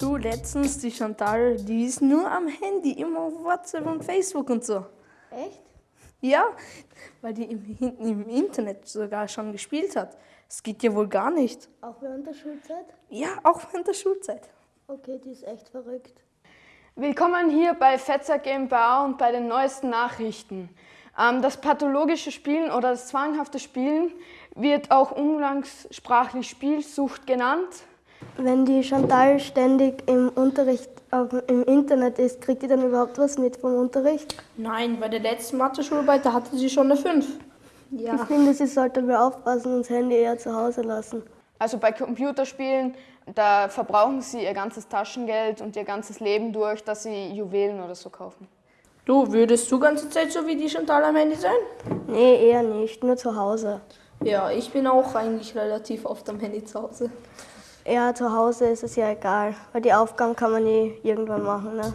Du, letztens, die Chantal, die ist nur am Handy, immer auf WhatsApp und Facebook und so. Echt? Ja, weil die im, hinten im Internet sogar schon gespielt hat. Das geht ja wohl gar nicht. Auch während der Schulzeit? Ja, auch während der Schulzeit. Okay, die ist echt verrückt. Willkommen hier bei Fetzer GmbH und bei den neuesten Nachrichten. Ähm, das pathologische Spielen oder das zwanghafte Spielen wird auch umgangssprachlich Spielsucht genannt. Wenn die Chantal ständig im Unterricht auf, im Internet ist, kriegt die dann überhaupt was mit vom Unterricht? Nein, bei der letzten Mathe-Schularbeit, da hatte sie schon eine 5. Ich finde, sie sollte mehr aufpassen und das Handy eher zu Hause lassen. Also bei Computerspielen, da verbrauchen sie ihr ganzes Taschengeld und ihr ganzes Leben durch, dass sie Juwelen oder so kaufen. Du, würdest du ganze Zeit so wie die Chantal am Handy sein? Nee, eher nicht, nur zu Hause. Ja, ich bin auch eigentlich relativ oft am Handy zu Hause. Ja, zu Hause ist es ja egal, weil die Aufgaben kann man eh irgendwann machen. Ne?